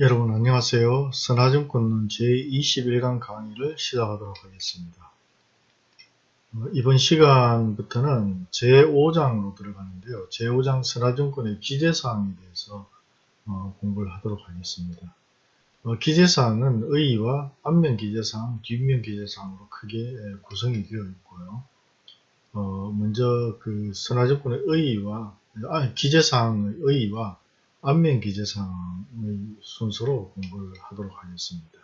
여러분 안녕하세요. 선화증권론 제21강 강의를 시작하도록 하겠습니다. 어, 이번 시간부터는 제5장으로 들어가는데요. 제5장 선화증권의 기재사항에 대해서 어, 공부를 하도록 하겠습니다. 어, 기재사항은 의의와 앞면 기재사항, 뒷면 기재사항으로 크게 구성이 되어 있고요. 먼저 그 선화증권의 의의와 아, 기재사항의 의의와 안면 기재사항의 순서로 공부를 하도록 하겠습니다.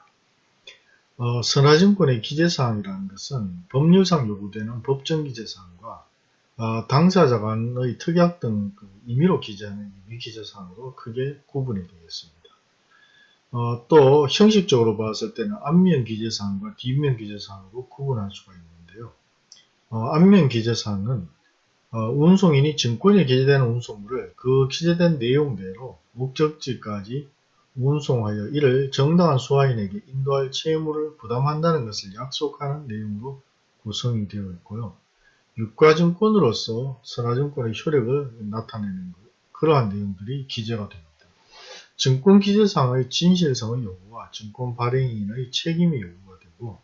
어, 선화증권의 기재사항이라는 것은 법률상 요구되는 법정 기재사항과 어, 당사자 간의 특약 등 그 임의로 기재하는 임의 기재사항으로 크게 구분이 되겠습니다. 어, 또 형식적으로 봤을 때는 앞면 기재사항과 뒷면 기재사항으로 구분할 수가 있는데요. 어, 앞면 기재사항은 어, 운송인이 증권에 기재되는 운송물을 그 기재된 내용대로 목적지까지 운송하여 이를 정당한 수화인에게 인도할 채무를 부담한다는 것을 약속하는 내용으로 구성이 되어 있고요. 유가증권으로서 선화증권의 효력을 나타내는 것, 그러한 내용들이 기재가 됩니다. 증권기재상의 진실성의 요구와 증권 발행인의 책임의 요구가 되고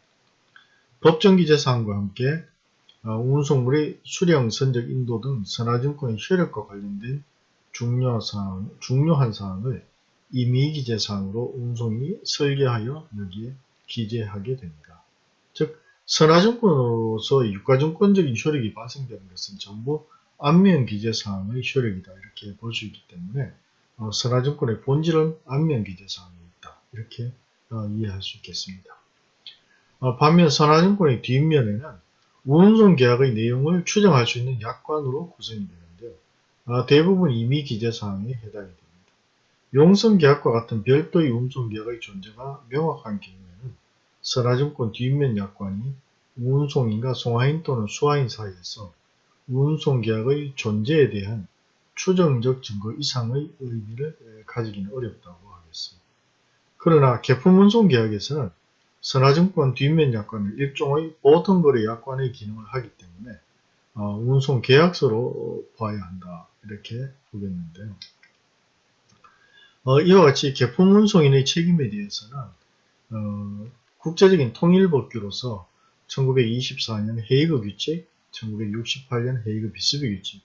법정기재사항과 함께 어, 운송물의 수령, 선적, 인도 등 선화증권의 효력과 관련된 중요사항, 중요한 사항을 임의기재사항으로 운송이 설계하여 여기에 기재하게 됩니다. 즉 선화증권으로서 유가증권적인 효력이 발생되는 것은 전부 안면 기재사항의 효력이다 이렇게 볼 수 있기 때문에 어, 선화증권의 본질은 안면 기재사항이 있다 이렇게 어, 이해할 수 있겠습니다. 어, 반면 선화증권의 뒷면에는 운송 계약의 내용을 추정할 수 있는 약관으로 구성이 되는데요. 아, 대부분 이미 기재사항에 해당이 됩니다. 용성 계약과 같은 별도의 운송 계약의 존재가 명확한 경우에는 선화증권 뒷면 약관이 운송인과 송화인 또는 수화인 사이에서 운송 계약의 존재에 대한 추정적 증거 이상의 의미를 가지기는 어렵다고 하겠습니다. 그러나 개품 운송 계약에서는 선화증권 뒷면 약관은 일종의 보통거래 약관의 기능을 하기 때문에 어, 운송 계약서로 봐야 한다 이렇게 보겠는데요. 어, 이와 같이 개품 운송인의 책임에 대해서는 어, 국제적인 통일법규로서 1924년 헤이그 규칙, 1968년 헤이그 비스비 규칙,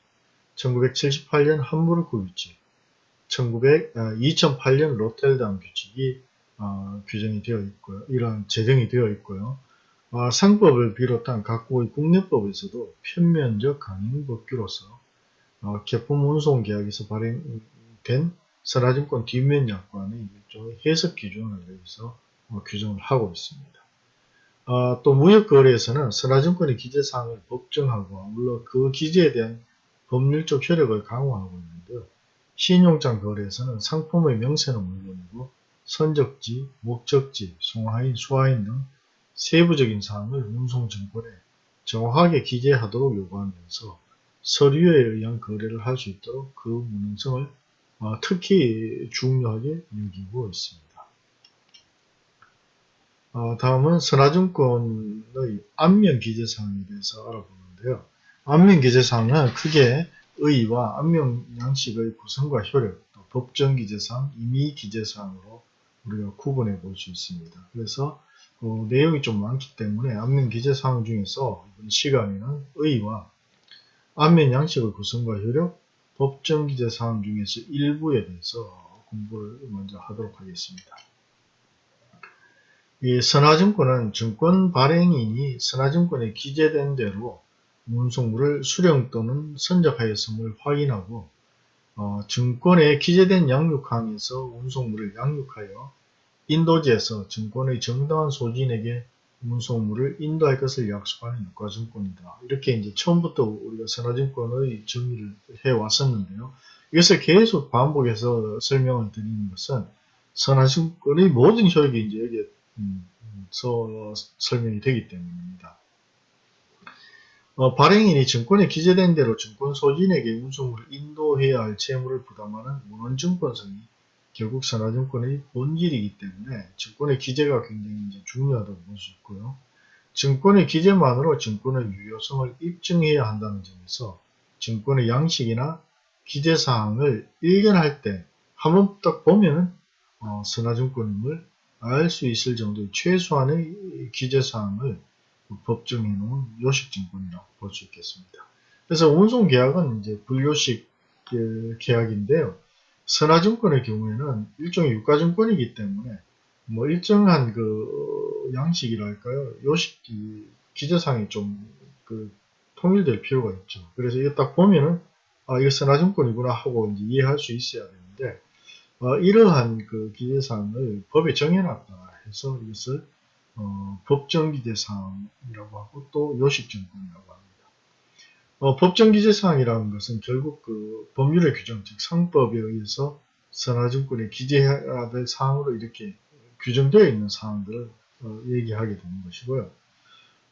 1978년 함부르크 규칙, 1900, 2008년 로텔담 규칙이 어, 규정이 되어 있고요. 이러한 제정이 되어 있고요. 어, 상법을 비롯한 각국의 국내법에서도 편면적 강행법규로서 어, 개품 운송 계약에서 발행된 선화증권 뒷면 약관의 일종의 해석 기준을 여기서 어, 규정을 하고 있습니다. 어, 또 무역거래에서는 선화증권의 기재사항을 법정하고 물론 그 기재에 대한 법률적 효력을 강화하고 있는데요. 신용장 거래에서는 상품의 명세는 물론이고 선적지, 목적지, 송하인, 수하인 등 세부적인 사항을 운송증권에 정확하게 기재하도록 요구하면서 서류에 의한 거래를 할 수 있도록 그 무능성을 어, 특히 중요하게 여기고 있습니다. 어, 다음은 선화증권의 안면 기재사항에 대해서 알아보는데요. 안면 기재사항은 크게 의의와 안면 양식의 구성과 효력, 또 법정 기재사항, 임의 기재사항으로 우리가 구분해 볼 수 있습니다. 그래서 어, 내용이 좀 많기 때문에 안면 기재 사항 중에서 시간에는 의와 안면 양식의 구성과 효력, 법정 기재 사항 중에서 일부에 대해서 공부를 먼저 하도록 하겠습니다. 이 선화증권은 증권 발행인이 선화증권에 기재된 대로 운송물을 수령 또는 선적하였음을 확인하고 어, 증권에 기재된 양육항에서 운송물을 양육하여 인도지에서 증권의 정당한 소진에게 운송물을 인도할 것을 약속하는 유가증권이다. 이렇게 이제 처음부터 우리가 선화증권의 정의를 해왔었는데요. 이것을 계속 반복해서 설명을 드리는 것은 선화증권의 모든 효력이 이제 여기에 음, 설명이 되기 때문입니다. 어, 발행인이 증권에 기재된 대로 증권 소진에게 운송물을 인도해야 할 채무를 부담하는 문헌증권성이 결국 선화증권의 본질이기 때문에 증권의 기재가 굉장히 이제 중요하다고 볼 수 있고요. 증권의 기재만으로 증권의 유효성을 입증해야 한다는 점에서 증권의 양식이나 기재사항을 일견할 때 한 번 딱 보면은 어, 선화증권임을 알 수 있을 정도의 최소한의 기재사항을 법정해 놓은 요식증권이라고 볼 수 있겠습니다. 그래서 운송계약은 이제 불요식 그 계약인데요. 선화증권의 경우에는 일종의 유가증권이기 때문에 뭐 일정한 그 양식이랄까요 요식 기재상이 좀 그 통일될 필요가 있죠. 그래서 이거 딱 보면은 아 이거 선화증권이구나 하고 이해할 수 있어야 되는데 어, 이러한 그 기재사항을 법에 정해놨다 해서 이것을 어, 법정 기재사항이라고 하고 또 요식증권이라고 합니다. 어, 법정 기재 사항이라는 것은 결국 그 법률의 규정, 즉 상법에 의해서 선화증권에 기재해야 될 사항으로 이렇게 규정되어 있는 사항들을 어, 얘기하게 되는 것이고요.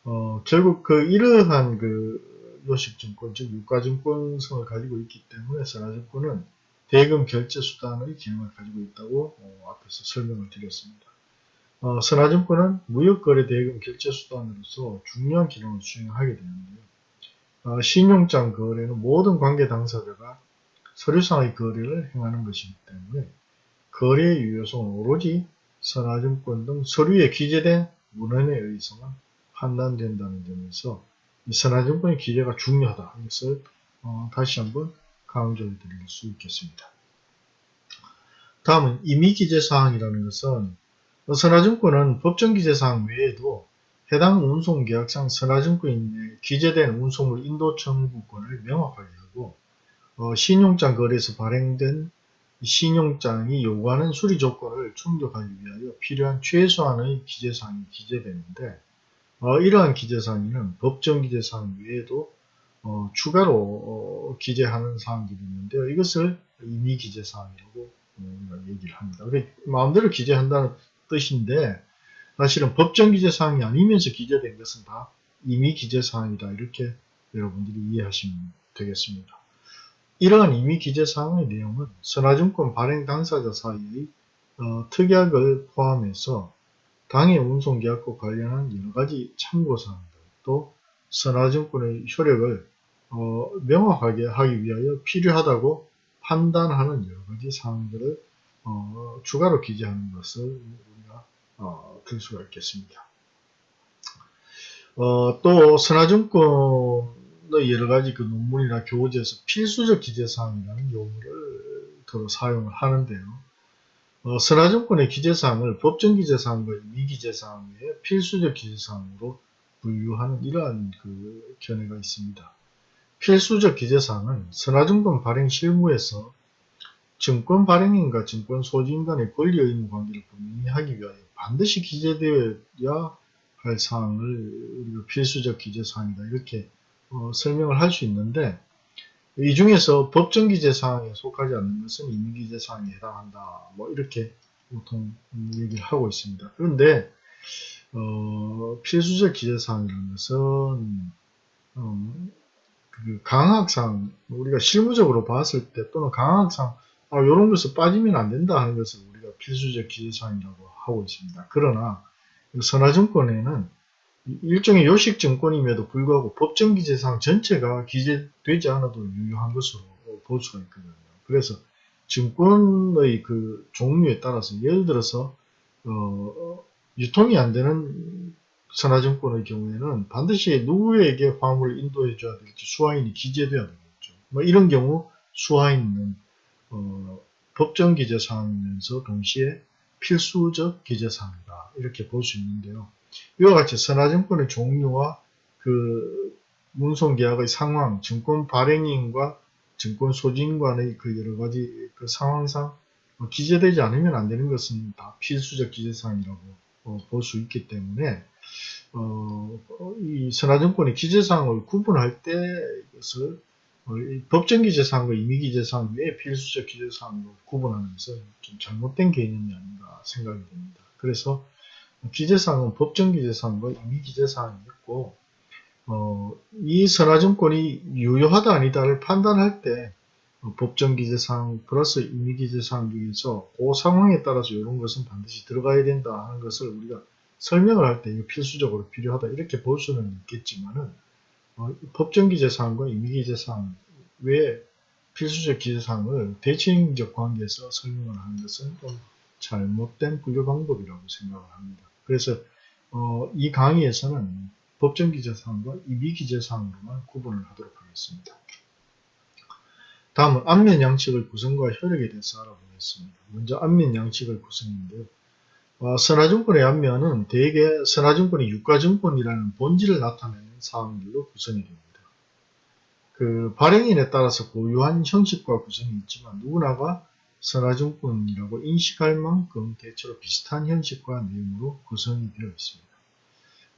어, 결국 그 이러한 그 요식증권, 즉 유가증권성을 가지고 있기 때문에 선화증권은 대금 결제 수단의 기능을 가지고 있다고 어, 앞에서 설명을 드렸습니다. 어, 선화증권은 무역거래 대금 결제 수단으로서 중요한 기능을 수행하게 되는데요. 어, 신용장 거래는 모든 관계 당사자가 서류상의 거래를 행하는 것이기 때문에 거래 유효성은 오로지 선화증권 등 서류에 기재된 문헌에 의해서만 판단된다는 점에서 이 선화증권의 기재가 중요하다. 이것을 어, 다시 한번 강조해 드릴 수 있겠습니다. 다음은 임의기재사항이라는 것은 선화증권은 법정기재사항 외에도 해당 운송계약상 선화증권에 기재된 운송물 인도 청구권을 명확하게 하고 어, 신용장 거래에서 발행된 신용장이 요구하는 수리 조건을 충족하기 위하여 필요한 최소한의 기재사항이 기재되는데 어, 이러한 기재사항에는 법정 기재사항 외에도 어, 추가로 어, 기재하는 사항들이 있는데요. 이것을 임의 기재사항이라고 어, 얘기를 합니다. 마음대로 기재한다는 뜻인데 사실은 법정 기재사항이 아니면서 기재된 것은 다 임의 기재사항이다. 이렇게 여러분들이 이해하시면 되겠습니다. 이러한 임의 기재사항의 내용은 선화증권 발행 당사자 사이의 어, 특약을 포함해서 당해 운송계약과 관련한 여러가지 참고사항들 또 선화증권의 효력을 어, 명확하게 하기 위하여 필요하다고 판단하는 여러가지 사항들을 어, 추가로 기재하는 것을 우리가 어, 들 수가 있겠습니다. 어, 또 선화증권의 여러가지 그 논문이나 교재에서 필수적 기재사항이라는 용어를 더러 사용을 하는데요. 어, 선화증권의 기재사항을 법정 기재사항과 미기재사항의 필수적 기재사항으로 분류하는 이러한 그 견해가 있습니다. 필수적 기재사항은 선화증권 발행 실무에서 증권 발행인과 증권 소지인 간의 권리 의무 관계를 분명히 하기 위하여 반드시 기재되어야 할 사항을 우리가 필수적 기재사항이다 이렇게 어, 설명을 할 수 있는데 이 중에서 법정 기재사항에 속하지 않는 것은 임의기재사항에 해당한다 뭐 이렇게 보통 얘기를 하고 있습니다. 그런데 어, 필수적 기재사항이라는 것은 음, 그 강학상 우리가 실무적으로 봤을 때 또는 강학상 아, 이런 것을 빠지면 안 된다 하는 것을 우리가 필수적 기재사항이라고 하고 있습니다. 그러나 선화증권에는 일종의 요식증권임에도 불구하고 법정 기재사항 전체가 기재되지 않아도 유효한 것으로 볼 수가 있거든요. 그래서 증권의 그 종류에 따라서 예를 들어서 어, 유통이 안 되는 선화증권의 경우에는 반드시 누구에게 화물을 인도해 줘야 될지 수화인이 기재돼야 되겠죠. 뭐 이런 경우 수화인은 어, 법정 기재사항이면서 동시에 필수적 기재사항이다. 이렇게 볼 수 있는데요. 이와 같이 선화증권의 종류와 그 운송계약의 상황, 증권 발행인과 증권 소지인 간의 그 여러 가지 그 상황상 뭐 기재되지 않으면 안 되는 것은 다 필수적 기재사항이라고 어, 볼수 있기 때문에 어, 이 선화증권의 기재사항을 구분할 때 이것을 어, 법정 기재사항과 임의 기재사항 외에 필수적 기재사항으로 구분하는 것은 좀 잘못된 개념이 아닌가 생각이 됩니다. 그래서 기재사항은 법정 기재사항과 임의 기재사항이 있고 어, 이 선화증권이 유효하다 아니다를 판단할 때 어, 법정 기재사항 플러스 임의 기재사항 중에서 그 상황에 따라서 이런 것은 반드시 들어가야 된다 하는 것을 우리가 설명을 할 때 이거 필수적으로 필요하다 이렇게 볼 수는 있겠지만은 어, 법정 기재사항과 임의기재사항 외에 필수적 기재사항을 대칭적 관계에서 설명을 하는 것은 좀 잘못된 분류 방법이라고 생각을 합니다. 그래서 어, 이 강의에서는 법정 기재사항과 이미 기재사항으로만 구분을 하도록 하겠습니다. 다음은 안면 양측의 구성과 효력에 대해서 알아보겠습니다. 먼저 안면 양측의 구성인데요. 어, 선화증권의 안면은 대개 선화증권이 유가증권이라는 본질을 나타내는 사항들로 구성이 됩니다. 그 발행인에 따라서 고유한 형식과 구성이 있지만 누구나가 선화증권이라고 인식할 만큼 대체로 비슷한 형식과 내용으로 구성이 되어 있습니다.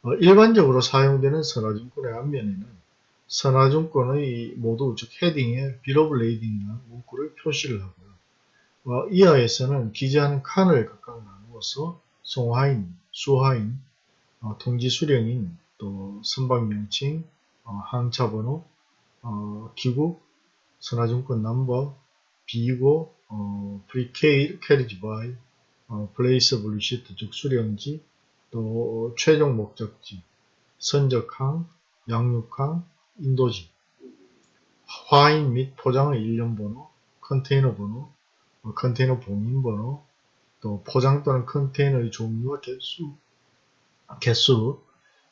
어, 일반적으로 사용되는 선화증권의 앞면에는 선화증권의 모두 즉 헤딩에 Bill of Lading이라는 문구를 표시를 하고요. 어, 이하에서는 기재하는 칸을 각각 나 누어서 송하인, 수하인, 어, 통지 수령인, 또 선박명칭, 어, 항차번호, 어, 기국, 선화증권 넘버, 비고, 어, Pre-carriage by, 어, Place of Receipt 즉 수령지, 또 최종 목적지, 선적항, 양륙항, 인도지, 화인 및 포장의 일련 번호, 컨테이너 번호, 어, 컨테이너 봉인 번호, 또 포장 또는 컨테이너의 종류와 개수, 개수,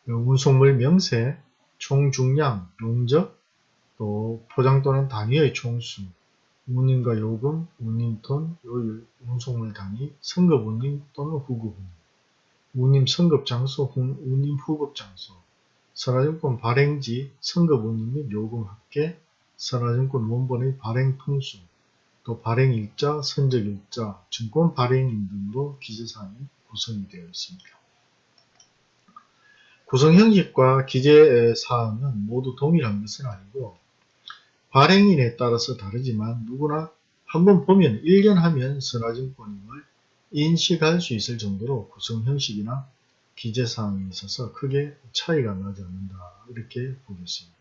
운송물 명세, 총 중량, 용적, 또 포장 또는 단위의 총수, 운임과 요금, 운임톤, 요율, 운송물 단위, 성급 운임 또는 후급 운임, 운임 성급 장소, 운임 후급 장소, 선화증권 발행지, 성급 운임 및 요금 합계, 선화증권 원본의 발행 통수, 또 발행일자, 선적일자, 증권 발행인 등으로 기재사항이 구성이 되어 있습니다. 구성 형식과 기재 사항은 모두 동일한 것은 아니고 발행인에 따라서 다르지만 누구나 한번 보면 1년 하면 선화증권임을 인식할 수 있을 정도로 구성 형식이나 기재사항에 있어서 크게 차이가 나지 않는다 이렇게 보겠습니다.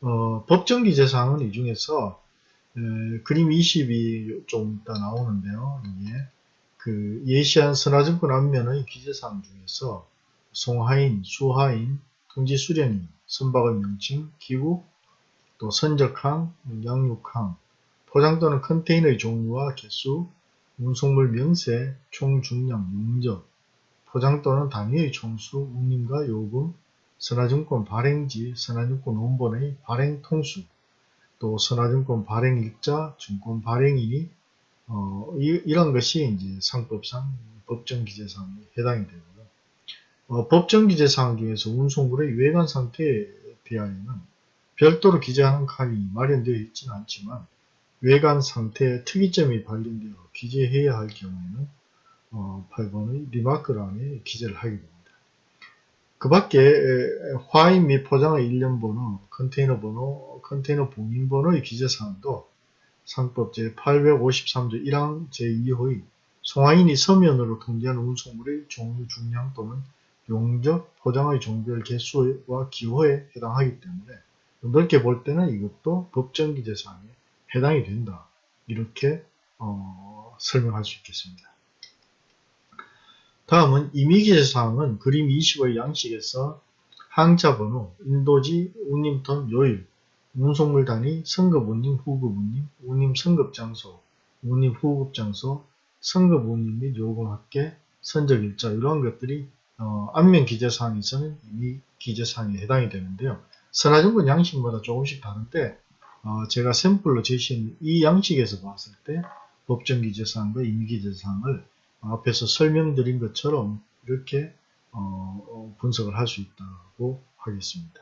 어, 법정 기재사항은 이 중에서 에, 그림 20이 좀 이따 나오는데요. 이게 그 예시한 선화증권 앞면의 기재사항 중에서 송하인, 수하인, 통지 수령인, 선박의 명칭, 기구, 또 선적항, 양육항, 포장 또는 컨테이너의 종류와 개수, 운송물 명세, 총 중량, 용적, 포장 또는 단위의 총수, 운임과 요금, 선화증권 발행지, 선화증권 원본의 발행 통수, 또 선화증권 발행일자, 증권 발행인이 어, 이, 런 것이 이제 상법상 법정 기재사항에 해당이 되고요. 어, 법정 기재사항 중에서 운송물의 외관 상태에 대하여는 별도로 기재하는 칸이 마련되어 있지는 않지만 외관 상태에 특이점이 발견되어 기재해야 할 경우에는 어, 8번의 리마크란에 기재를 하게 됩니다. 그 밖에 화인 및 포장의 일련 번호, 컨테이너 번호, 컨테이너 봉인 번호의 기재사항도 상법 제853조 1항 제2호의 송화인이 서면으로 통지하는 운송물의 종류 중량 또는 용적, 포장의 종별 개수와 기호에 해당하기 때문에 넓게 볼 때는 이것도 법정 기재사항에 해당이 된다. 이렇게 어, 설명할 수 있겠습니다. 다음은 임의기재사항은 그림 20의 양식에서 항자 번호, 인도지, 운임턴, 요일, 운송물 단위, 성급 운임, 후급 운임, 운임 성급 장소, 운임 후급 장소, 성급 운임 및 요금 합계, 선적 일자 이러한 것들이 어, 안면 기재사항에서는 이미 기재사항에 해당이 되는데요. 선화증권 양식마다 조금씩 다른데 어, 제가 샘플로 제시한 이 양식에서 봤을 때 법정 기재사항과 임기재사항을 앞에서 설명드린 것처럼 이렇게 어, 어 분석을 할 수 있다고 하겠습니다.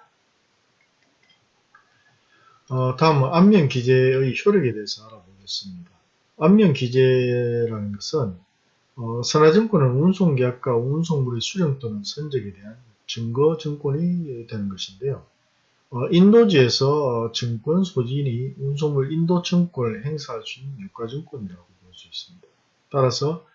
어, 다음은 안면 기재의 효력에 대해서 알아보겠습니다. 안면 기재라는 것은 어, 선화증권은 운송계약과 운송물의 수령 또는 선적에 대한 증거 증권이 되는 것인데요. 어, 인도지에서 증권 소진이 운송물 인도 증권을 행사할 수 있는 유가증권이라고 볼 수 있습니다. 따라서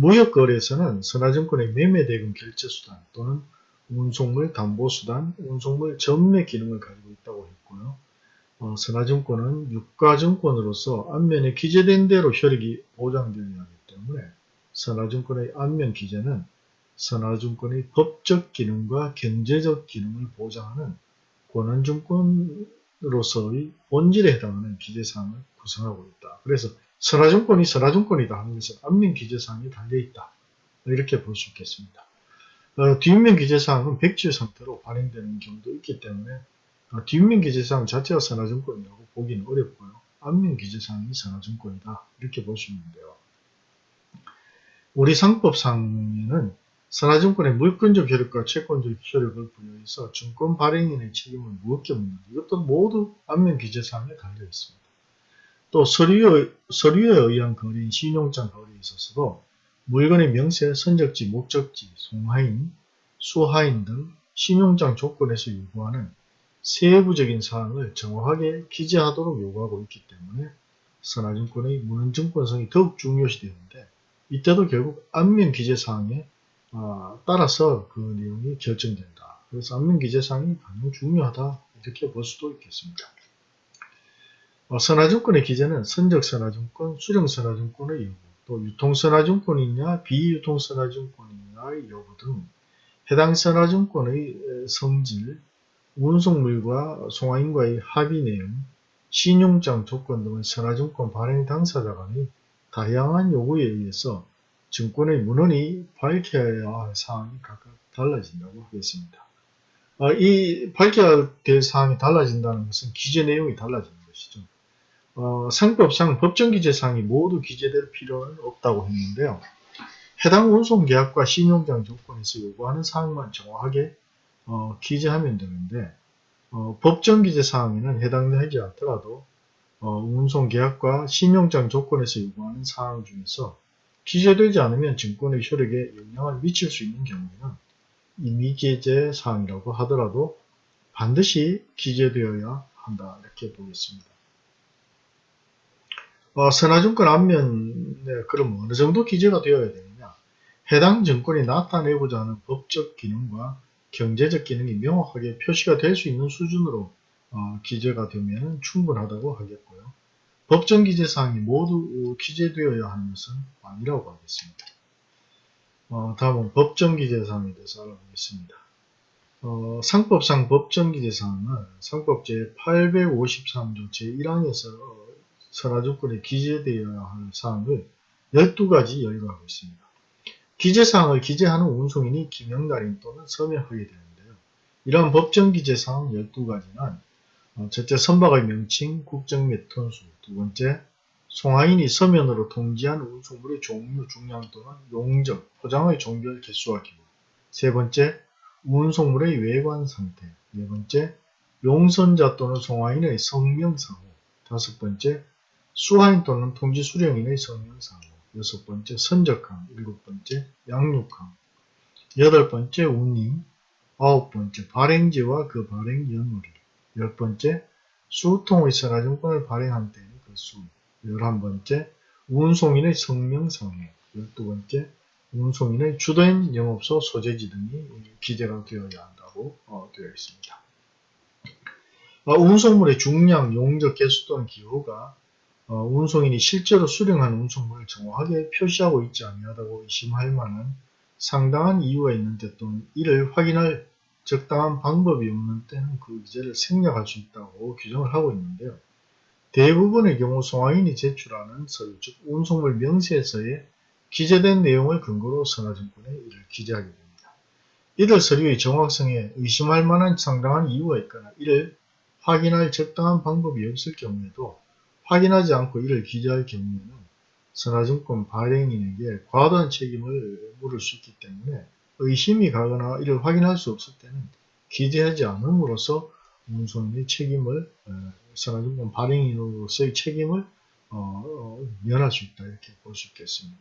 무역거래에서는 선화증권의 매매대금 결제수단 또는 운송물 담보수단, 운송물 전매 기능을 가지고 있다고 했고요. 어, 선화증권은 유가증권으로서 안면에 기재된 대로 효력이 보장되어야 하기 때문에 선화증권의 안면 기재는 선화증권의 법적 기능과 경제적 기능을 보장하는 권한증권으로서의 본질에 해당하는 기재사항을 구성하고 있다. 그래서 선화증권이 선화증권이다 하는 것은 앞면 기재사항에 달려있다. 이렇게 볼 수 있겠습니다. 어, 뒷면 기재사항은 백지 상태로 발행되는 경우도 있기 때문에 어, 뒷면 기재사항 자체가 선화증권이라고 보기는 어렵고요. 앞면 기재사항이 선화증권이다. 이렇게 볼 수 있는데요. 우리 상법상에는 선화증권의 물권적 효력과 채권적 효력을 부여해서 증권 발행인의 책임을 무겁게 묻는 이것도 모두 앞면 기재사항에 달려 있습니다. 또 서류에, 서류에 의한 거래인 신용장 거래에 있어서도 물건의 명세, 선적지, 목적지, 송하인, 수하인 등 신용장 조건에서 요구하는 세부적인 사항을 정확하게 기재하도록 요구하고 있기 때문에 선화증권의 문헌증권성이 더욱 중요시 되는데 이때도 결국 앞면 기재사항에 어, 따라서 그 내용이 결정된다. 그래서 앞면 기재사항이 가장 중요하다 이렇게 볼 수도 있겠습니다. 어, 선화증권의 기재는 선적선화증권, 수령선화증권의 여부, 또 유통선화증권이냐 비유통선화증권이냐의 여부 등 해당 선화증권의 성질, 운송물과 송화인과의 합의 내용, 신용장 조건 등의 선화증권 발행 당사자 간의 다양한 요구에 의해서 증권의 문헌이 밝혀야 할 사항이 각각 달라진다고 하겠습니다. 어, 이 밝혀야 될 사항이 달라진다는 것은 기재 내용이 달라지는 것이죠. 어, 상법상 법정 기재사항이 모두 기재될 필요는 없다고 했는데요. 해당 운송계약과 신용장 조건에서 요구하는 사항만 정확하게 어, 기재하면 되는데 어, 법정 기재사항에는 해당되지 않더라도 어, 운송계약과 신용장 조건에서 요구하는 사항 중에서 기재되지 않으면 증권의 효력에 영향을 미칠 수 있는 경우에는 이 미기재 사항이라고 하더라도 반드시 기재되어야 한다 이렇게 보겠습니다. 어, 선화증권 앞면에 그럼 어느 정도 기재가 되어야 되느냐 해당 증권이 나타내고자 하는 법적 기능과 경제적 기능이 명확하게 표시가 될 수 있는 수준으로 어, 기재가 되면 충분하다고 하겠고요. 법정 기재사항이 모두 기재되어야 하는 것은 아니라고 하겠습니다. 어, 다음은 법정 기재사항에 대해서 알아보겠습니다. 어, 상법상 법정 기재사항은 상법 제 853조 제1항에서 선화조건에 기재되어야 할 사항을 12가지 열거하고 있습니다. 기재사항을 기재하는 운송인이 김영달인 또는 서명하게 되는데요. 이러한 법정 기재사항 12가지는 어, 첫째 선박의 명칭, 국적 및 톤수, 두 번째 송하인이 서면으로 통지한 운송물의 종류, 중량 또는 용적, 포장의 종결 개수와 기호 세 번째 운송물의 외관 상태 네 번째 용선자 또는 송하인의 성명 상호 다섯 번째 수하인 또는 통지 수령인의 성명상호 여섯 번째 선적항 일곱 번째 양육항 여덟 번째 운임 아홉 번째 발행지와 그 발행 연월일 열 번째, 수통의 선화증권을 발행한 때의 그 수. 열한 번째, 운송인의 성명성해. 열두 번째, 운송인의 주된 영업소 소재지 등이 기재가 되어야 한다고 어, 되어 있습니다. 어, 운송물의 중량, 용적, 개수 또는 기호가 어, 운송인이 실제로 수령한 운송물을 정확하게 표시하고 있지 아니하다고 의심할 만한 상당한 이유가 있는 데 또는 이를 확인할 적당한 방법이 없는 때는 그 기재를 생략할 수 있다고 규정을 하고 있는데요. 대부분의 경우 송화인이 제출하는 서류, 즉 운송물 명세서에 기재된 내용을 근거로 선화증권에 이를 기재하게 됩니다. 이들 서류의 정확성에 의심할 만한 상당한 이유가 있거나 이를 확인할 적당한 방법이 없을 경우에도 확인하지 않고 이를 기재할 경우에는 선화증권 발행인에게 과도한 책임을 물을 수 있기 때문에 의심이 가거나 이를 확인할 수 없을 때는 기재하지 않음으로써 운송인의 책임을 선화증권 발행인으로서의 책임을 어, 어, 면할 수 있다 이렇게 볼 수 있겠습니다.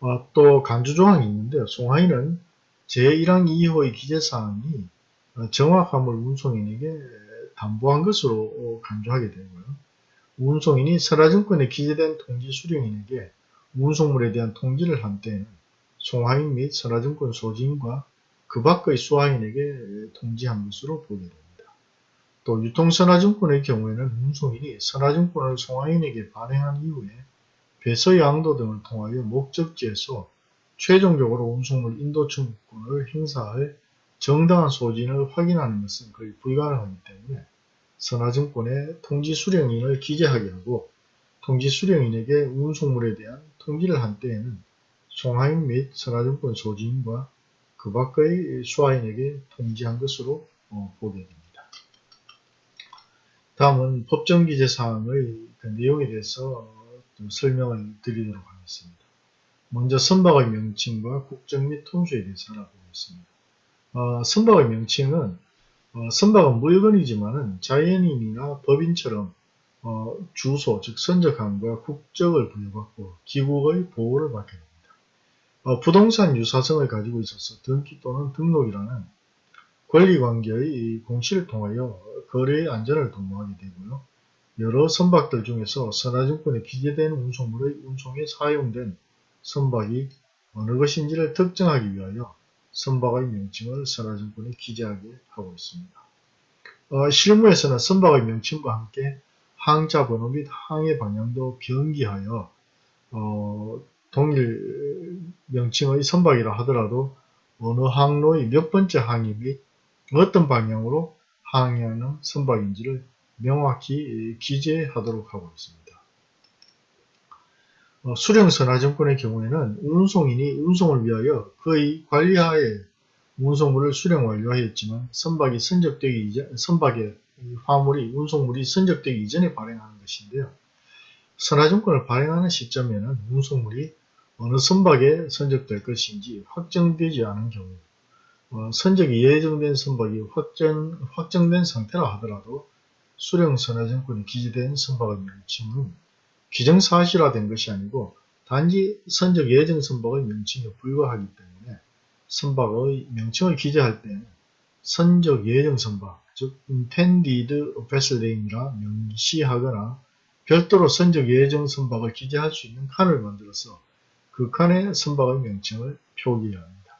어, 또 간주조항이 있는데요. 송하인은 제1항 2호의 기재사항이 어, 정확함을 운송인에게 담보한 것으로 간주하게 되고요. 운송인이 설화증권에 기재된 통지 수령인에게 운송물에 대한 통지를 한 때에는 송하인 및 선화증권 소지인과 그 밖의 수하인에게 통지한 것으로 보게 됩니다. 또 유통선화증권의 경우에는 운송인이 선화증권을 송하인에게 발행한 이후에 배서 양도 등을 통하여 목적지에서 최종적으로 운송물 인도 청구권을 행사할 정당한 소진을 확인하는 것은 거의 불가능하기 때문에 선화증권에 통지 수령인을 기재하게 하고 통지 수령인에게 운송물에 대한 통지를 한 때에는 송하인 및 선화증권 소지인과 그 밖의 수하인에게 통지한 것으로 어, 보게 됩니다. 다음은 법정기재사항의 그 내용에 대해서 좀 설명을 드리도록 하겠습니다. 먼저 선박의 명칭과 국적 및 통수에 대해서 알아보겠습니다. 어, 선박의 명칭은 어, 선박은 물건이지만은 자연인이나 법인처럼 어, 주소 즉 선적함과 국적을 부여받고 기국의 보호를 받게 됩니다. 어, 부동산 유사성을 가지고 있어서 등기 또는 등록이라는 권리관계의 공시를 통하여 거래의 안전을 도모하게 되고요. 여러 선박들 중에서 선화증권에 기재된 운송물의 운송에 사용된 선박이 어느 것인지를 특정하기 위하여 선박의 명칭을 선화증권에 기재하게 하고 있습니다. 어, 실무에서는 선박의 명칭과 함께 항자 번호 및 항해 방향도 변기하여 어, 동일 명칭의 선박이라 하더라도 어느 항로의 몇 번째 항이 및 어떤 방향으로 항해하는 선박인지를 명확히 기재하도록 하고 있습니다. 어, 수령선화증권의 경우에는 운송인이 운송을 위하여 그의 관리하에 운송물을 수령 완료하였지만 선박이 선적되기 이전, 선박의 화물이 운송물이 선적되기 이전에 발행하는 것인데요. 선화증권을 발행하는 시점에는 운송물이 어느 선박에 선적될 것인지 확정되지 않은 경우 어, 선적이 예정된 선박이 확정, 확정된 상태라 하더라도 수령 선화증권이 기재된 선박의 명칭은 기정사실화된 것이 아니고 단지 선적 예정 선박의 명칭에 불과하기 때문에 선박의 명칭을 기재할 때는 선적 예정 선박, 즉 intended vessel name이라 명시하거나 별도로 선적 예정 선박을 기재할 수 있는 칸을 만들어서 그 칸에 선박의 명칭을 표기해야 합니다.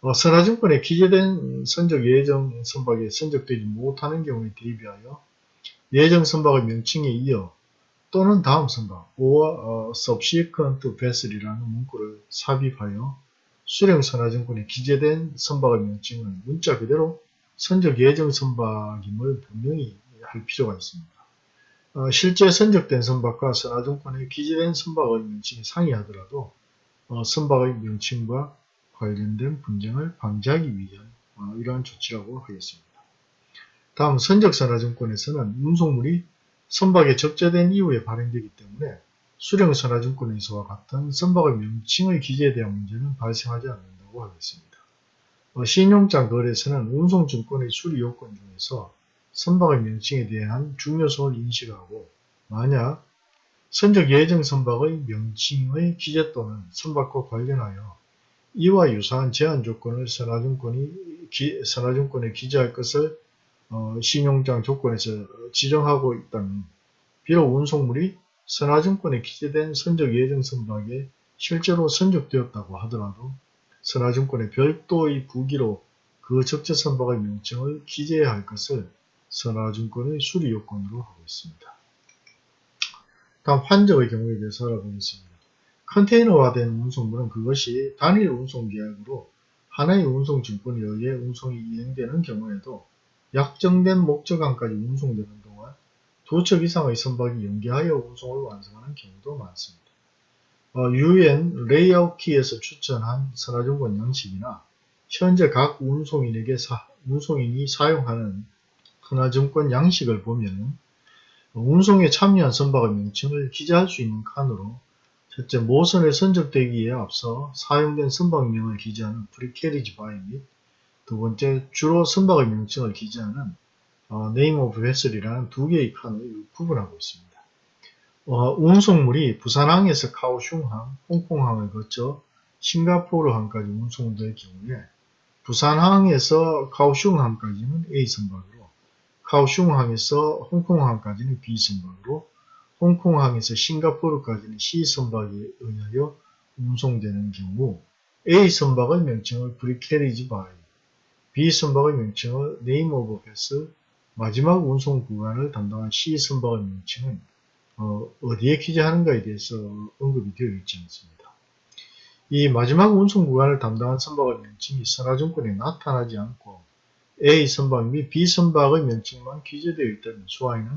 어, 선화증권에 기재된 선적 예정 선박에 선적되지 못하는 경우에 대비하여 예정 선박의 명칭에 이어 또는 다음 선박 or uh, subsequent vessel이라는 문구를 삽입하여 수령 선화증권에 기재된 선박의 명칭을 문자 그대로 선적 예정 선박임을 분명히 할 필요가 있습니다. 어, 실제 선적된 선박과 선화증권에 기재된 선박의 명칭이 상이하더라도 어, 선박의 명칭과 관련된 분쟁을 방지하기 위한 어, 이러한 조치라고 하겠습니다. 다음 선적선화증권에서는 운송물이 선박에 적재된 이후에 발행되기 때문에 수령선화증권에서와 같은 선박의 명칭의 기재에 대한 문제는 발생하지 않는다고 하겠습니다. 어, 신용장 거래에서는 운송증권의 수리 요건 중에서 선박의 명칭에 대한 중요성을 인식하고 만약 선적 예정 선박의 명칭의 기재 또는 선박과 관련하여 이와 유사한 제한 조건을 선화증권이 기, 선화증권에 기재할 것을 어, 신용장 조건에서 지정하고 있다면 비록 운송물이 선화증권에 기재된 선적 예정 선박에 실제로 선적되었다고 하더라도 선화증권의 별도의 부기로 그 적재 선박의 명칭을 기재해야 할 것을 선화증권의 수리 요건으로 하고 있습니다. 다음 환적의 경우에 대해서 알아보겠습니다. 컨테이너화된 운송물은 그것이 단일 운송계약으로 하나의 운송증권에 의해 운송이 이행되는 경우에도 약정된 목적항까지 운송되는 동안 두척 이상의 선박이 연계하여 운송을 완성하는 경우도 많습니다. 어, UN 레이아웃 키에서 추천한 선화증권 양식이나 현재 각 운송인에게 사, 운송인이 사용하는 선화증권 양식을 보면 운송에 참여한 선박의 명칭을 기재할 수 있는 칸으로 첫째, 모선에 선적되기에 앞서 사용된 선박명을 기재하는 Pre-carriage by 및 두 번째, 주로 선박의 명칭을 기재하는 어, name of vessel이라는 두 개의 칸을 구분하고 있습니다. 어, 운송물이 부산항에서 카오슝항, 홍콩항을 거쳐 싱가포르항까지 운송될 경우에 부산항에서 카오슝항까지는 A 선박으로 카오슝항에서 홍콩항까지는 B 선박으로 홍콩항에서 싱가포르까지는 C 선박에 의하여 운송되는 경우 A 선박의 명칭을 Pre-carriage by B 선박의 명칭을 name of vessel, 마지막 운송 구간을 담당한 C 선박의 명칭은 어, 디에 기재하는가에 대해서 언급이 되어 있지 않습니다. 이 마지막 운송 구간을 담당한 선박의 명칭이 선화증권에 나타나지 않고 A 선박 및 B 선박의 명칭만 기재되어 있다면 수화에는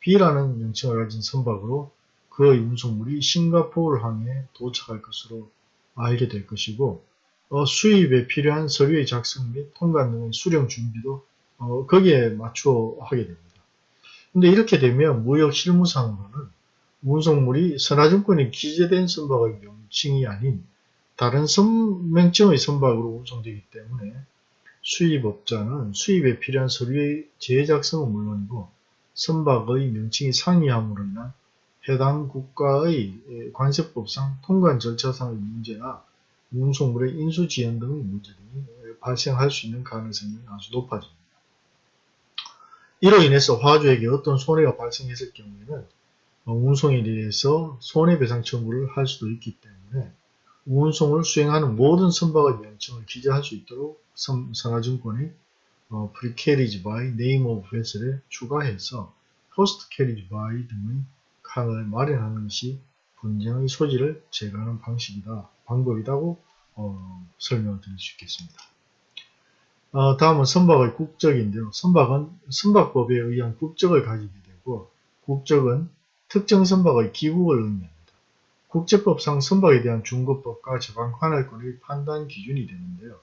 B라는 명칭을 가진 선박으로 그 운송물이 싱가포르 항에 도착할 것으로 알게 될 것이고 어, 수입에 필요한 서류의 작성 및 통관 등의 수령 준비도 어, 거기에 맞추어 하게 됩니다. 근데 이렇게 되면 무역 실무상으로는 운송물이 선화증권이 기재된 선박의 명칭이 아닌 다른 선명증의 선박으로 운송되기 때문에 수입업자는 수입에 필요한 서류의 재작성은 물론이고 선박의 명칭이 상이함으로 인한 해당 국가의 관세법상 통관 절차상의 문제나 운송물의 인수지연 등의 문제 등이 발생할 수 있는 가능성이 아주 높아집니다. 이로 인해서 화주에게 어떤 손해가 발생했을 경우에는 운송에 대해서 손해배상 청구를 할 수도 있기 때문에 운송을 수행하는 모든 선박의 명칭을 기재할 수 있도록 선화증권이 어, Pre-Carriage by Name of Vessel에 추가해서 Post-Carriage by 등의 칸을 마련하는 것이 분쟁의 소지를 제거하는 방식이다, 방법이라고 어, 설명을 드릴 수 있겠습니다. 어, 다음은 선박의 국적인데요. 선박은 선박법에 의한 국적을 가지게 되고 국적은 특정 선박의 기국을 의미합니다. 국제법상 선박에 대한 중거법과 저강관할권의 판단 기준이 되는데요.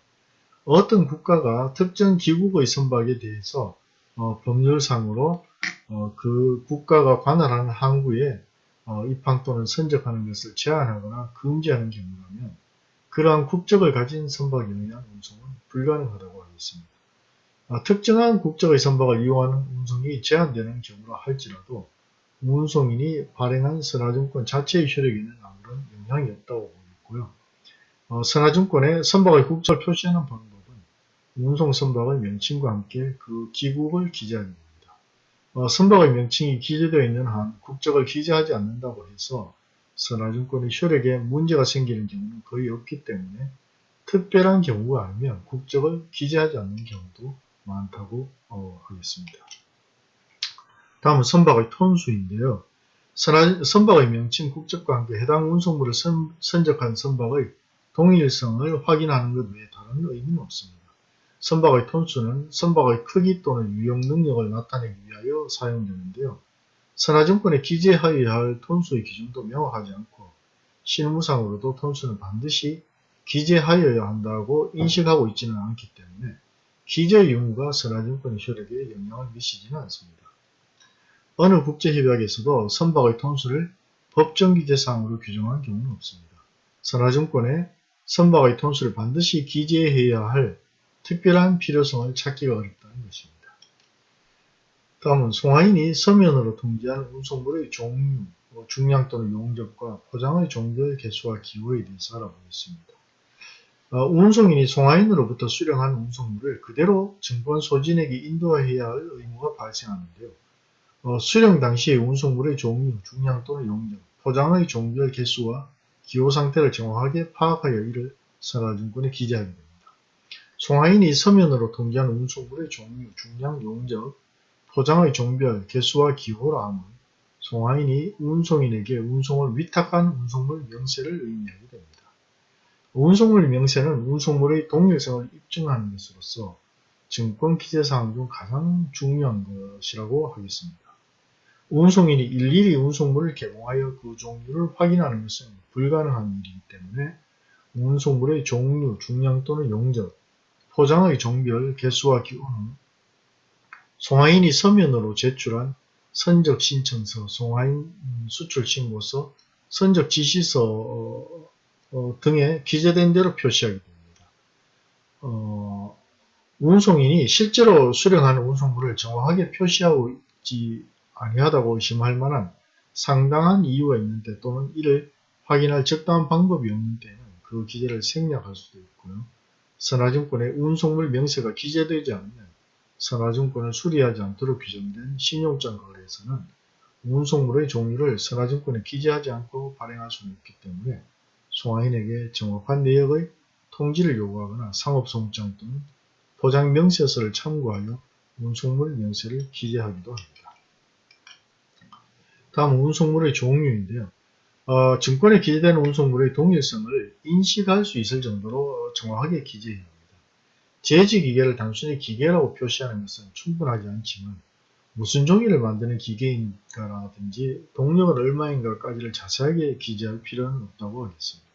어떤 국가가 특정 기국의 선박에 대해서 어, 법률상으로 어, 그 국가가 관할하는 항구에 어, 입항 또는 선적하는 것을 제한하거나 금지하는 경우라면 그러한 국적을 가진 선박에 의한 운송은 불가능하다고 하겠습니다. 아, 특정한 국적의 선박을 이용하는 운송이 제한되는 경우라 할지라도 운송인이 발행한 선화증권 자체의 효력에는 아무런 영향이 없다고 보겠고요. 어, 선화증권에 선박의 국적을 표시하는 방법은 운송 선박의 명칭과 함께 그 기국을 기재하게 됩니다. 어, 선박의 명칭이 기재되어 있는 한 국적을 기재하지 않는다고 해서 선화증권의 효력에 문제가 생기는 경우는 거의 없기 때문에 특별한 경우가 아니면 국적을 기재하지 않는 경우도 많다고 어, 하겠습니다. 다음은 선박의 톤수인데요. 선박의 명칭, 국적과 함께 해당 운송물을 선, 선적한 선박의 동일성을 확인하는 것 외에 다른 의미는 없습니다. 선박의 톤수는 선박의 크기 또는 유용 능력을 나타내기 위하여 사용되는데요. 선화증권에 기재하여야 할 톤수의 기준도 명확하지 않고 실무상으로도 톤수는 반드시 기재하여야 한다고 인식하고 있지는 않기 때문에 기재 의무가 선화증권의 효력에 영향을 미치지는 않습니다. 어느 국제협약에서도 선박의 톤수를 법정기재사항으로 규정한 경우는 없습니다. 선화증권에 선박의 톤수를 반드시 기재해야 할 특별한 필요성을 찾기가 어렵다는 것입니다. 다음은 송하인이 서면으로 통지한 운송물의 종류, 뭐 중량 또는 용접과 포장의 종별 개수와 기호에 대해서 알아보겠습니다. 어, 운송인이 송하인으로부터 수령한 운송물을 그대로 증권 소진에게 인도해야 할 의무가 발생하는데요. 어, 수령 당시의 운송물의 종류, 중량 또는 용접, 포장의 종별 개수와 기호 상태를 정확하게 파악하여 이를 선화증권에 기재하게 됩니다. 송하인이 서면으로 통지한 운송물의 종류, 중량, 용적, 포장의 종별, 개수와 기호라 함은 송하인이 운송인에게 운송을 위탁한 운송물 명세를 의미하게 됩니다. 운송물 명세는 운송물의 동일성을 입증하는 것으로서 증권 기재사항 중 가장 중요한 것이라고 하겠습니다. 운송인이 일일이 운송물을 개봉하여 그 종류를 확인하는 것은 불가능한 일이기 때문에 운송물의 종류, 중량 또는 용적, 포장의 종별, 개수와 기호는 송하인이 서면으로 제출한 선적 신청서, 송하인 수출 신고서, 선적 지시서 어, 어, 등에 기재된 대로 표시하게 됩니다. 어, 운송인이 실제로 수령하는 운송물을 정확하게 표시하고 있지 아니하다고 의심할 만한 상당한 이유가 있는데 또는 이를 확인할 적당한 방법이 없는 때는 그 기재를 생략할 수도 있고요. 선화증권의 운송물 명세가 기재되지 않으면 선화증권을 수리하지 않도록 규정된 신용장 거래에서는 운송물의 종류를 선화증권에 기재하지 않고 발행할 수는 없기 때문에 송화인에게 정확한 내역의 통지를 요구하거나 상업송장 또는 포장 명세서를 참고하여 운송물 명세를 기재하기도 합니다. 다음 운송물의 종류인데요. 어, 증권에 기재된 운송물의 동일성을 인식할 수 있을 정도로 정확하게 기재해야 합니다. 제지 기계를 단순히 기계라고 표시하는 것은 충분하지 않지만 무슨 종이를 만드는 기계인가라든지 동력은 얼마인가까지를 자세하게 기재할 필요는 없다고 하겠습니다.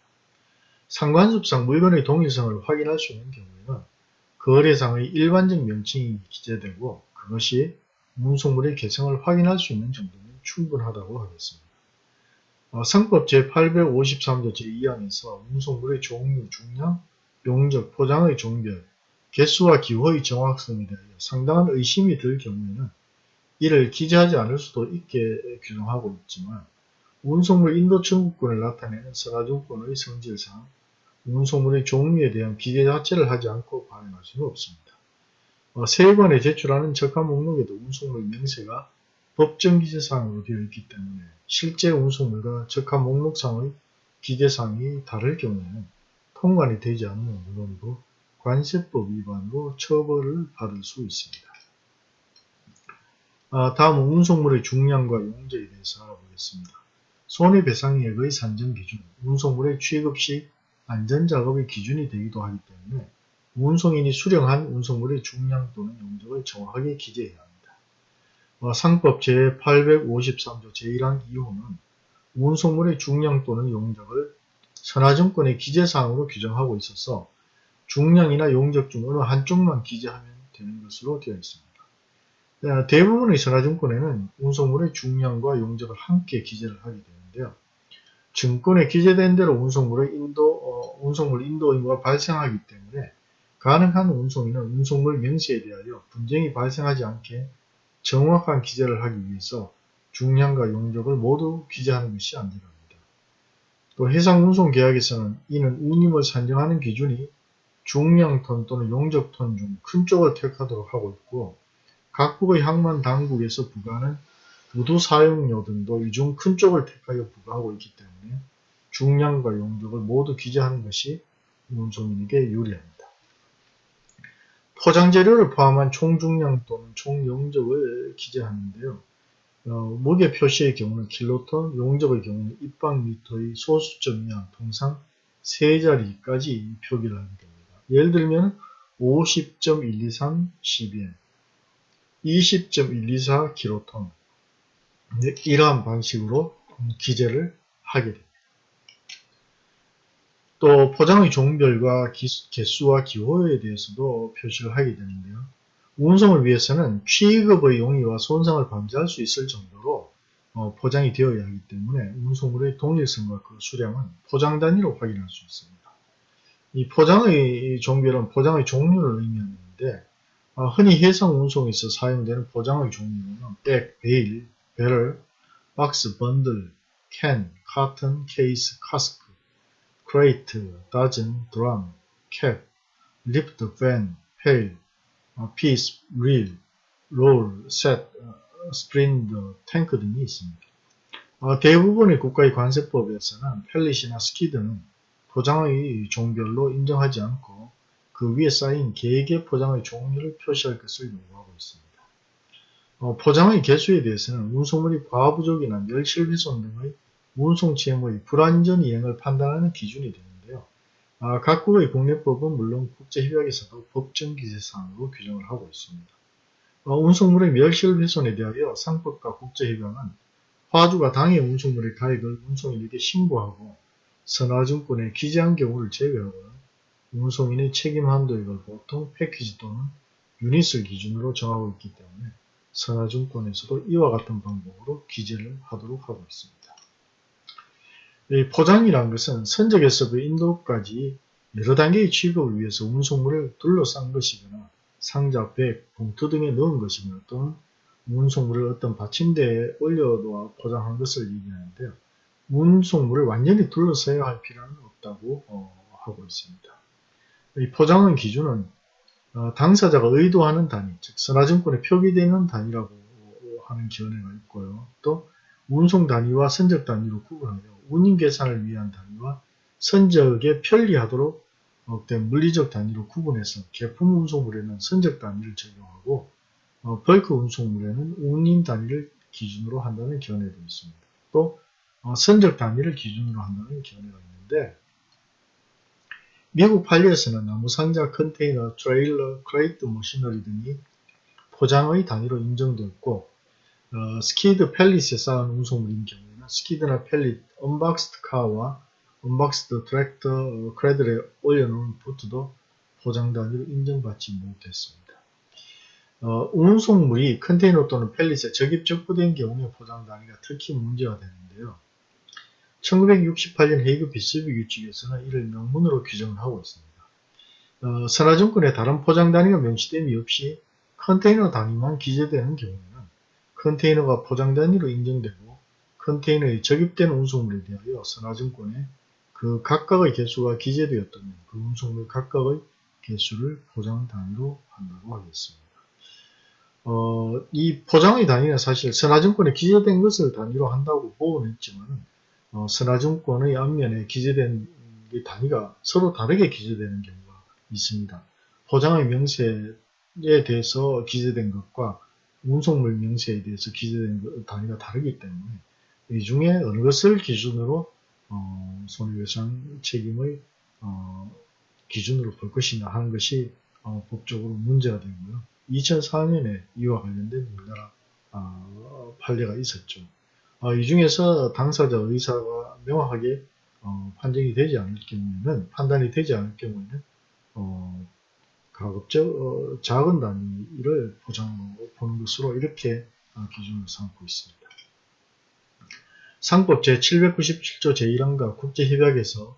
상관습상 물건의 동일성을 확인할 수 있는 경우에는 거래상의 일반적 명칭이 기재되고 그것이 운송물의 개성을 확인할 수 있는 정도면 충분하다고 하겠습니다. 어, 상법 제853조 제2항에서 운송물의 종류, 중량, 용적, 포장의 종별, 개수와 기호의 정확성에 대하여 상당한 의심이 들 경우에는 이를 기재하지 않을 수도 있게 규정하고 있지만 운송물 인도 청구권을 나타내는 서가중권의 성질상 운송물의 종류에 대한 기재 자체를 하지 않고 발행할 수는 없습니다. 어, 세관에 제출하는 적합 목록에도 운송물 명세가 법정 기재사항으로 되어 있기 때문에 실제 운송물과 적합 목록상의 기재사항이 다를 경우에는 통관이 되지 않는 물론이고 관세법 위반으로 처벌을 받을 수 있습니다. 아, 다음은 운송물의 중량과 용적에 대해서 알아보겠습니다. 손해배상액의 산정 기준, 운송물의 취급 시 안전작업의 기준이 되기도 하기 때문에 운송인이 수령한 운송물의 중량 또는 용적을 정확하게 기재해야 합니다. 어, 상법 제853조 제1항 2호는 운송물의 중량 또는 용적을 선화증권의 기재사항으로 규정하고 있어서 중량이나 용적 중 어느 한쪽만 기재하면 되는 것으로 되어 있습니다. 어, 대부분의 선화증권에는 운송물의 중량과 용적을 함께 기재를 하게 되는데요. 증권에 기재된 대로 운송물의 인도, 어, 운송물 인도 의무가 발생하기 때문에 가능한 운송인은 운송물 명세에 대하여 분쟁이 발생하지 않게 정확한 기재를 하기 위해서 중량과 용적을 모두 기재하는 것이 안되합니다. 또 해상운송계약에서는 이는 운임을 산정하는 기준이 중량톤 또는 용적톤 중 큰 쪽을 택하도록 하고 있고 각국의 항만 당국에서 부과하는 우두 사용료 등도 이 중 큰 쪽을 택하여 부과하고 있기 때문에 중량과 용적을 모두 기재하는 것이 운송인에게 유리합니다. 포장재료를 포함한 총중량 또는 총용적을 기재하는데요. 어, 무게 표시의 경우는 킬로톤, 용적의 경우는 입방미터의 소수점 이하 통상 세 자리까지 표기를 하게 됩니다. 예를 들면 50.123 cbm, 20.124 킬로톤 이러한 방식으로 기재를 하게 됩니다. 또 포장의 종별과 개수와 기호에 대해서도 표시를 하게 되는데요. 운송을 위해서는 취급의 용이와 손상을 방지할 수 있을 정도로 어, 포장이 되어야 하기 때문에 운송물의 동일성과 그 수량은 포장 단위로 확인할 수 있습니다. 이 포장의 종별은 포장의 종류를 의미하는데 어, 흔히 해상 운송에서 사용되는 포장의 종류는 백, bale, 배럴, 박스, 번들, 캔, carton, 케이스, cask, crate, dozen, drum, cap, lift, van, pail, piece, reel, roll, set, sprint, 탱크 등이 있습니다. 대부분의 국가의 관세법에서는 펠릿이나 스키드는 포장의 종별로 인정하지 않고 그 위에 쌓인 개개 포장의 종류를 표시할 것을 요구하고 있습니다. 어, 포장의 개수에 대해서는 운송물이 과부족이나 멸실 훼손 등의 운송체험의 불완전 이행을 판단하는 기준이 되는데요. 아, 각국의 국내법은 물론 국제협약에서도 법정 기재사항으로 규정을 하고 있습니다. 어, 운송물의 멸실 훼손에 대하여 상법과 국제협약은 화주가 당해 운송물의 가액을 운송인에게 신고하고 선화증권에 기재한 경우를 제외하고는 운송인의 책임 한도액을 보통 패키지 또는 유닛을 기준으로 정하고 있기 때문에 선화증권에서도 이와 같은 방법으로 기재를 하도록 하고 있습니다. 포장이란 것은 선적에서부 인도까지 여러 단계의 취급을 위해서 운송물을 둘러싼 것이거나 상자, 백, 봉투 등에 넣은 것이거나 또는 운송물을 어떤 받침대에 올려놓아 포장한 것을 얘기하는데요. 운송물을 완전히 둘러싸야 할 필요는 없다고 어, 하고 있습니다. 이 포장의 기준은 어, 당사자가 의도하는 단위, 즉 선화증권에 표기되는 단위라고 하는 견해가 있고요. 또 운송 단위와 선적 단위로 구분하며 운임 계산을 위한 단위와 선적에 편리하도록 된 물리적 단위로 구분해서 개품 운송물에는 선적 단위를 적용하고 어, bulk 운송물에는 운임 단위를 기준으로 한다는 견해도 있습니다. 또 어, 선적 단위를 기준으로 한다는 견해가 있는데 미국 판례에서는 나무 상자, 컨테이너, 트레일러, crate machinery 등이 포장의 단위로 인정되었고 어, skid pallet에 쌓은 운송물인 경우에는 skid나 pallet, unboxed car와 unboxed tractor 어, cradle에 올려놓은 보트도 포장 단위로 인정받지 못했습니다. 어, 운송물이 컨테이너 또는 pallet에 적입 적부된 경우에 포장 단위가 특히 문제가 되는데요. 1968년 헤이그 비스비 규칙에서는 이를 명문으로 규정을 하고 있습니다. 어, 선화증권에 다른 포장 단위가 명시됨이 없이 컨테이너 단위만 기재되는 경우에는 컨테이너가 포장 단위로 인정되고 컨테이너에 적입된 운송물에 대하여 선화증권에 그 각각의 개수가 기재되었다면 그 운송물 각각의 개수를 포장 단위로 한다고 하겠습니다. 어, 이 포장의 단위는 사실 선화증권에 기재된 것을 단위로 한다고 보고는 했지만 어, 선화증권의 앞면에 기재된 단위가 서로 다르게 기재되는 경우가 있습니다. 포장의 명세에 대해서 기재된 것과 운송물 명세에 대해서 기재된 단위가 다르기 때문에 이 중에 어느 것을 기준으로 어, 손해배상 책임의 어, 기준으로 볼 것이냐 하는 것이 어, 법적으로 문제가 되고요. 2004년에 이와 관련된 우리나라 어, 판례가 있었죠. 어, 이 중에서 당사자 의사가 명확하게 어, 판정이 되지 않을 경우에는 판단이 되지 않을 경우에는 어, 가급적 어, 작은 단위를 보장으로 보는 것으로 이렇게 어, 기준을 삼고 있습니다. 상법 제797조 제1항과 국제협약에서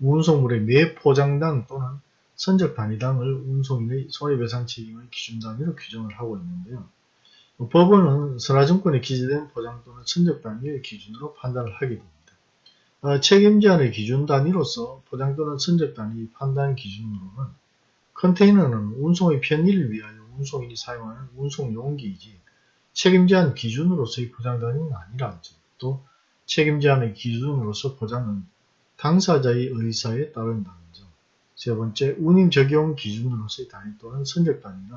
운송물의 매 포장당 또는 선적 단위당을 운송인의 손해배상 책임의 기준 단위로 규정을 하고 있는데요. 법원은 선화증권에 기재된 포장 또는 선적 단위의 기준으로 판단을 하게 됩니다. 어, 책임제한의 기준 단위로서 포장 또는 선적 단위 판단 기준으로는 컨테이너는 운송의 편의를 위하여 운송인이 사용하는 운송 용기이지 책임제한 기준으로서의 포장 단위는 아니라 또 책임제한의 기준으로서 포장은 당사자의 의사에 따른다는 점. 세 번째, 운임 적용 기준으로서의 단위 또는 선적 단위는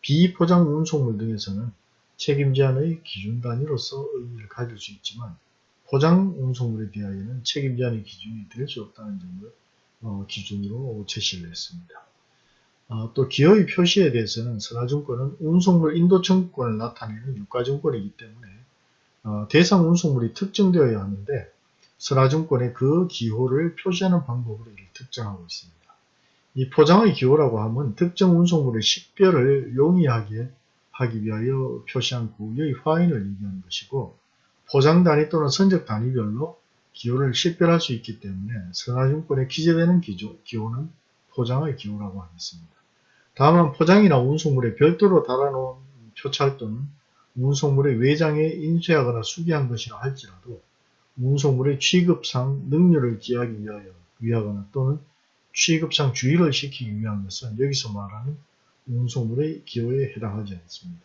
비포장 운송물 등에서는 책임제한의 기준 단위로서 의미를 가질 수 있지만 포장 운송물에 대하여는 책임제한의 기준이 될 수 없다는 점을 어, 기준으로 제시를 했습니다. 어, 또 기업의 표시에 대해서는 선화증권은 운송물 인도청구권을 나타내는 유가증권이기 때문에 어, 대상 운송물이 특정되어야 하는데 선화증권의 그 기호를 표시하는 방법으로 이를 특정하고 있습니다. 이 포장의 기호라고 하면 특정 운송물의 식별을 용이하게 하기 위하여 표시한 구의 화인을 얘기하는 것이고 포장 단위 또는 선적 단위별로 기호를 식별할 수 있기 때문에 선화증권에 기재되는 기조, 기호는 포장의 기호라고 하겠습니다. 다음은 포장이나 운송물에 별도로 달아놓은 표찰 또는 운송물의 외장에 인쇄하거나 수기한 것이라 할지라도 운송물의 취급상 능률을 기하기 위하여 위하거나 또는 취급상 주의를 시키기 위한 것은 여기서 말하는 운송물의 기호에 해당하지 않습니다.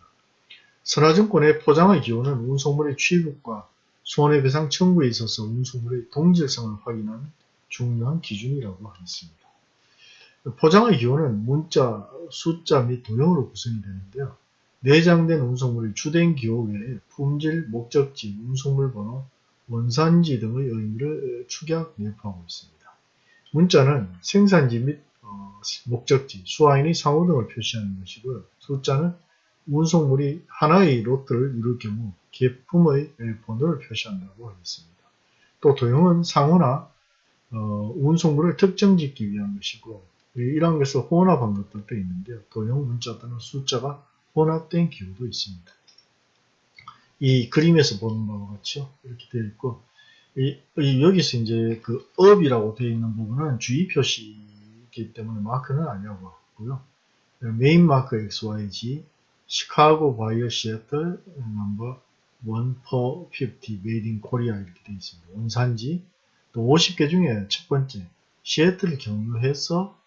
선화증권의 포장의 기호는 운송물의 취급과 손해배상 청구에 있어서 운송물의 동질성을 확인하는 중요한 기준이라고 하겠습니다. 포장의 기호는 문자, 숫자 및 도형으로 구성이 되는데요. 내장된 운송물의 주된 기호 외에 품질, 목적지, 운송물 번호, 원산지 등의 의미를 축약 내포하고 있습니다. 문자는 생산지 및 어, 목적지, 수화인의 상호 등을 표시하는 것이고요. 숫자는 운송물이 하나의 로트를 이룰 경우 계품의 번호를 표시한다고 하겠습니다. 또 도형은 상호나 어, 운송물을 특정 짓기 위한 것이고 이러한 것을 혼합한 것들도 있는데요. 도형 문자 또는 숫자가 혼합된 기호도 있습니다. 이 그림에서 보는 바와 같죠. 이렇게 되어 있고 이, 이 여기서 이제 그 up이라고 되어 있는 부분은 주의 표시이기 때문에 마크는 아니라고 하고요. main mark XYG Chicago via Seattle number 1 per 50 Made in Korea 이렇게 되어 있습니다. 원산지 또 50개 중에 첫 번째 시애틀을 경유해서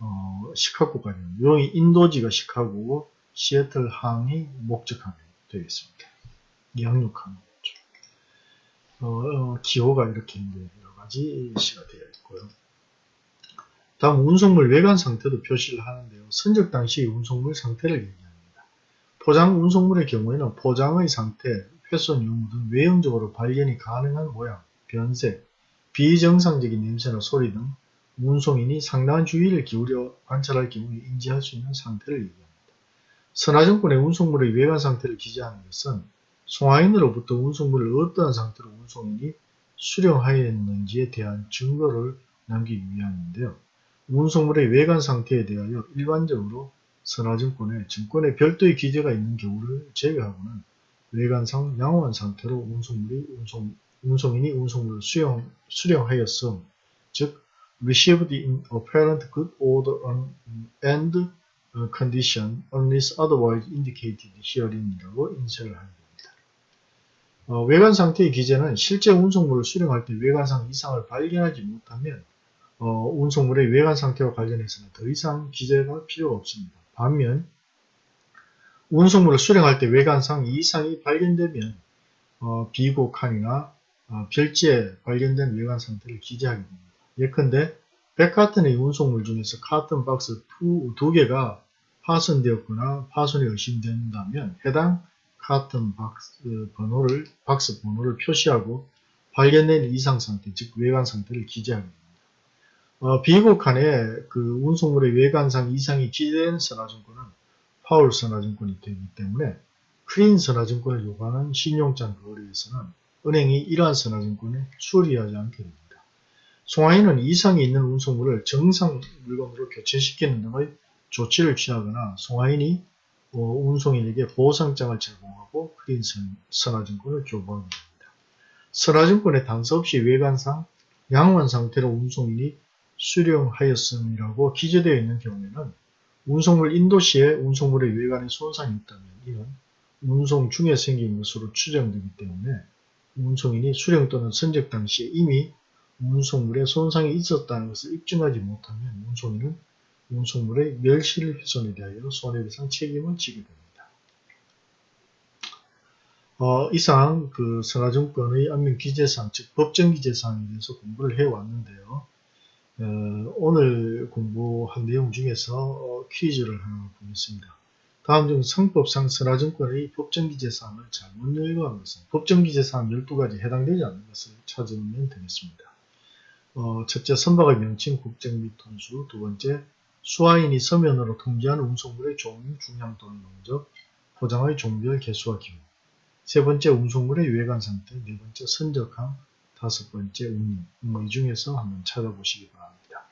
어, 시카고까지 용이 인도지가 시카고고 시애틀 항이 목적항이 되어 있습니다. 양육항 어, 어, 기호가 이렇게 여러 가지 시가 되어 있고요. 다음 운송물 외관 상태도 표시를 하는데요. 선적 당시 운송물 상태를 얘기합니다. 포장 운송물의 경우에는 포장의 상태, 훼손 유무 등 외형적으로 발견이 가능한 모양, 변색, 비정상적인 냄새나 소리 등 운송인이 상당한 주의를 기울여 관찰할 경우에 인지할 수 있는 상태를 얘기합니다. 선화증권의 운송물의 외관 상태를 기재하는 것은 송화인으로부터 운송물을 어떠한 상태로 운송인이 수령하였는지에 대한 증거를 남기기 위함인데요. 운송물의 외관 상태에 대하여 일반적으로 선화증권에 증권에 별도의 기재가 있는 경우를 제외하고는 외관상 양호한 상태로 운송물이 운송, 운송인이 운송물을 수령, 수령하였음, 즉 received in apparent good order and condition unless otherwise indicated here인이라고 인쇄를 하는 겁니다. 어, 외관 상태의 기재는 실제 운송물을 수령할 때 외관상 이상을 발견하지 못하면 어, 운송물의 외관 상태와 관련해서는 더 이상 기재가 필요가 없습니다. 반면 운송물을 수령할 때 외관상 이상이 발견되면 어, 비곡한이나 어, 별지에 발견된 외관 상태를 기재하게 됩니다. 예컨대 100카톤의 운송물 중에서 카톤 박스 두, 두 개가 파손되었거나 파손이 의심된다면 해당 카톤 박스 번호를 박스 번호를 표시하고 발견된 이상 상태, 즉 외관 상태를 기재하게 됩니다. 어, 비곡한에 그 운송물의 외관상 이상이 기재된 선화증권은 파울 선화증권이 되기 때문에 크린 선화증권을 요구하는 신용장 거래에서는 은행이 이러한 선화증권을 수리하지 않게 됩니다. 송화인은 이상이 있는 운송물을 정상 물건으로 교체시키는 등의 조치를 취하거나 송화인이 어, 운송인에게 보상장을 제공하고 크린 선화증권을 교부하게 됩니다. 선화증권의 단서 없이 외관상 양호한 상태로 운송인이 수령하였음이라고 기재되어 있는 경우에는 운송물 인도 시에 운송물의 외관에 손상이 있다면 이는 운송 중에 생긴 것으로 추정되기 때문에 운송인이 수령 또는 선적 당시에 이미 운송물에 손상이 있었다는 것을 입증하지 못하면 운송인은 운송물의 멸실 훼손에 대하여 손해배상 책임을 지게 됩니다. 어, 이상 그 선화증권의 안면 기재사항, 즉 법정 기재사항에 대해서 공부를 해왔는데요. 어, 오늘 공부한 내용 중에서 어, 퀴즈를 하나 보겠습니다. 다음 중 상법상 선화증권의 법정 기재사항을 잘못 열거한 것은 법정 기재사항 12가지 해당되지 않는 것을 찾으면 되겠습니다. 어, 첫째, 선박의 명칭, 국적 및 톤수. 두 번째, 수화인이 서면으로 통지한 운송물의 종류, 중량 또는 농적, 포장의 종별, 개수와 기호. 세 번째, 운송물의 외관 상태. 네 번째, 선적함. 다섯 번째, 운임. 뭐 이 중에서 한번 찾아보시기 바랍니다.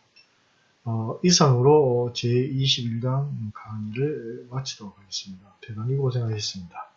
어, 이상으로 제21강 강의를 마치도록 하겠습니다. 대단히 고생하셨습니다.